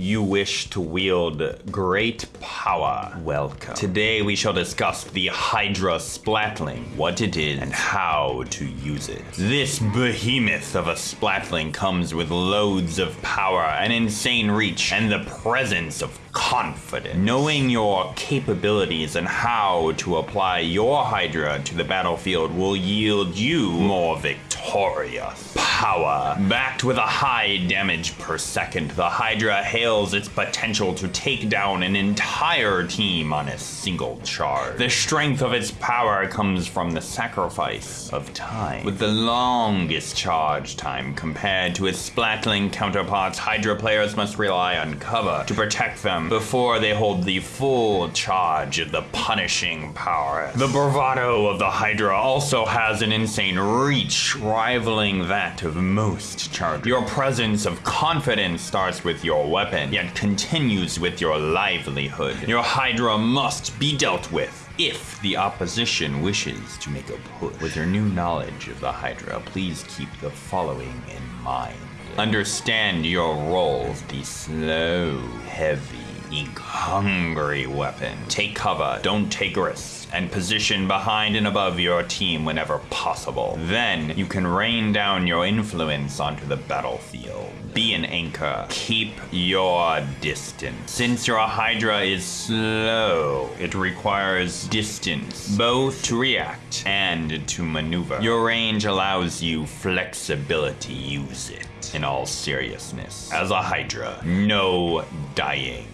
You wish to wield great power. Welcome. Today we shall discuss the Hydra Splatling, what it is, and how to use it. This behemoth of a Splatling comes with loads of power, an insane reach, and the presence of confidence. Knowing your capabilities and how to apply your Hydra to the battlefield will yield you more victorious power. Backed with a high damage per second, the Hydra hails its potential to take down an entire team on a single charge. The strength of its power comes from the sacrifice of time. With the longest charge time compared to its splatling counterparts, Hydra players must rely on cover to protect them before they hold the full charge of the punishing power. The bravado of the Hydra also has an insane reach, rivaling that of most chargers. Your presence of confidence starts with your weapon, yet continues with your livelihood. Your Hydra must be dealt with if the opposition wishes to make a push. With your new knowledge of the Hydra, please keep the following in mind. Understand your role the slow, heavy, ink hungry weapon. Take cover, don't take risks and position behind and above your team whenever possible. Then you can rain down your influence onto the battlefield. Be an anchor. Keep your distance. Since your Hydra is slow, it requires distance, both to react and to maneuver. Your range allows you flexibility. Use it in all seriousness. As a Hydra, no dying.